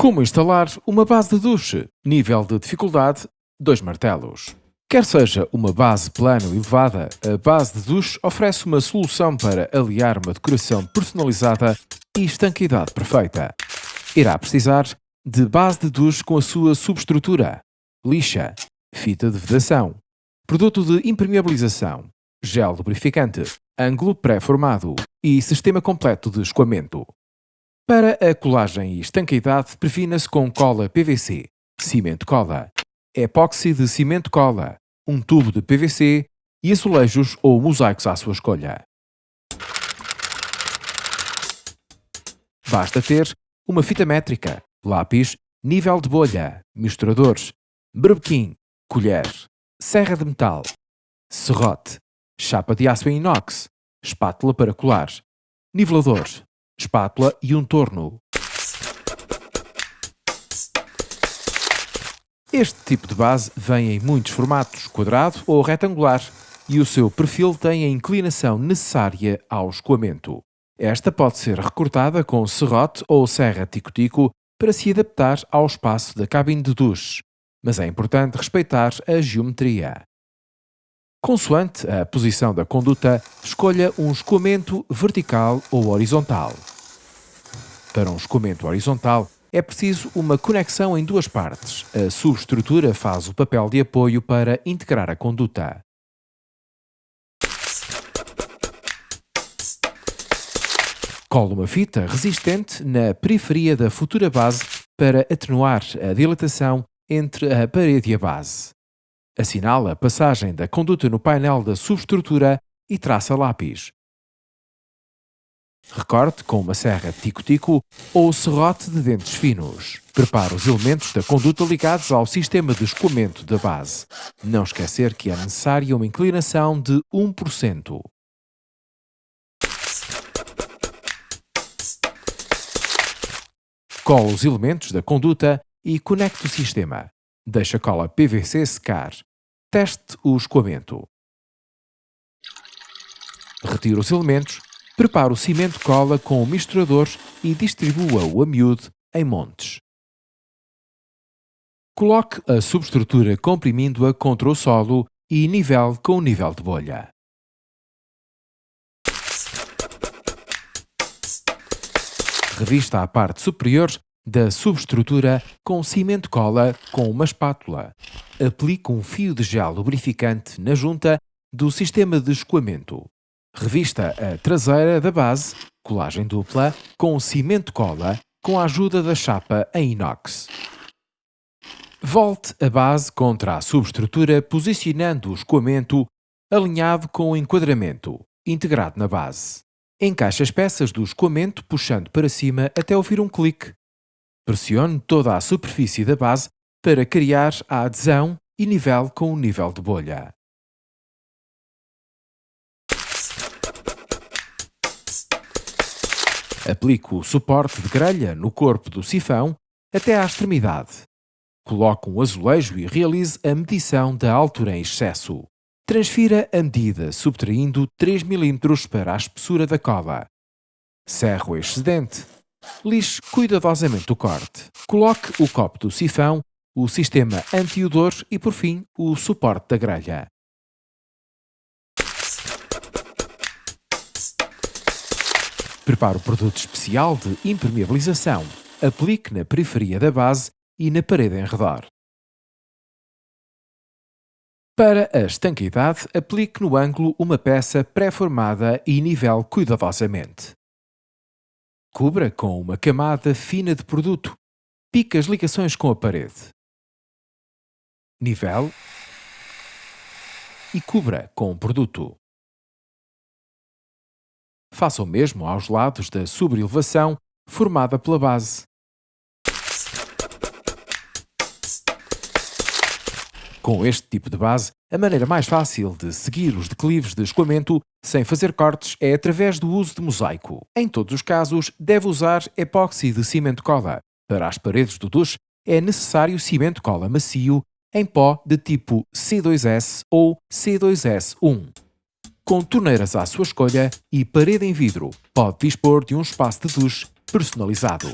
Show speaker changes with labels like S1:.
S1: Como instalar uma base de duche? Nível de dificuldade 2 martelos. Quer seja uma base plana ou elevada, a base de duche oferece uma solução para aliar uma decoração personalizada e estanqueidade perfeita. Irá precisar de base de duche com a sua subestrutura, lixa, fita de vedação, produto de impermeabilização, gel lubrificante, ângulo pré-formado e sistema completo de escoamento. Para a colagem e estanqueidade, prefina-se com cola PVC, cimento cola, epóxi de cimento cola, um tubo de PVC e azulejos ou mosaicos à sua escolha. Basta ter uma fita métrica, lápis, nível de bolha, misturadores, berbequim, colher, serra de metal, serrote, chapa de aço em inox, espátula para colar, nivelador, espátula e um torno. Este tipo de base vem em muitos formatos, quadrado ou retangular, e o seu perfil tem a inclinação necessária ao escoamento. Esta pode ser recortada com serrote ou serra tico-tico para se adaptar ao espaço da cabine de duche, mas é importante respeitar a geometria. Consoante a posição da conduta, escolha um escoamento vertical ou horizontal. Para um escoamento horizontal, é preciso uma conexão em duas partes. A subestrutura faz o papel de apoio para integrar a conduta. Cole uma fita resistente na periferia da futura base para atenuar a dilatação entre a parede e a base. Assinala a passagem da conduta no painel da subestrutura e traça lápis. Recorte com uma serra tico-tico ou serrote de dentes finos. Prepare os elementos da conduta ligados ao sistema de escoamento da base. Não esquecer que é necessária uma inclinação de 1%. Cola os elementos da conduta e conecte o sistema. Deixe a cola PVC secar. Teste o escoamento. Retire os elementos Prepare o cimento cola com o misturador e distribua-o a miúdo em montes. Coloque a subestrutura comprimindo-a contra o solo e nivele com o nível de bolha. Revista a parte superior da subestrutura com cimento cola com uma espátula. Aplique um fio de gel lubrificante na junta do sistema de escoamento. Revista a traseira da base, colagem dupla, com cimento cola, com a ajuda da chapa em inox. Volte a base contra a subestrutura posicionando o escoamento alinhado com o enquadramento, integrado na base. Encaixe as peças do escoamento puxando para cima até ouvir um clique. Pressione toda a superfície da base para criar a adesão e nivele com o nível de bolha. Aplique o suporte de grelha no corpo do sifão até à extremidade. Coloque um azulejo e realize a medição da altura em excesso. Transfira a medida subtraindo 3 mm para a espessura da. Cerre o excedente. Lixe cuidadosamente o corte. Coloque o copo do sifão, o sistema anti-odor e, por fim, o suporte da grelha. Prepare o produto especial de impermeabilização. Aplique na periferia da base e na parede em redor. Para a estanqueidade, aplique no ângulo uma peça pré-formada e nivele cuidadosamente. Cubra com uma camada fina de produto. Pique as ligações com a parede. Nivele e cubra com o produto. Faça o mesmo aos lados da sobrelevação formada pela base. Com este tipo de base, a maneira mais fácil de seguir os declives de escoamento sem fazer cortes é através do uso de mosaico. Em todos os casos, deve usar epóxi de cimento cola. Para as paredes do duche, é necessário cimento cola macio em pó de tipo C2S ou C2S1 com torneiras à sua escolha e parede em vidro. Pode dispor de um espaço de duche personalizado.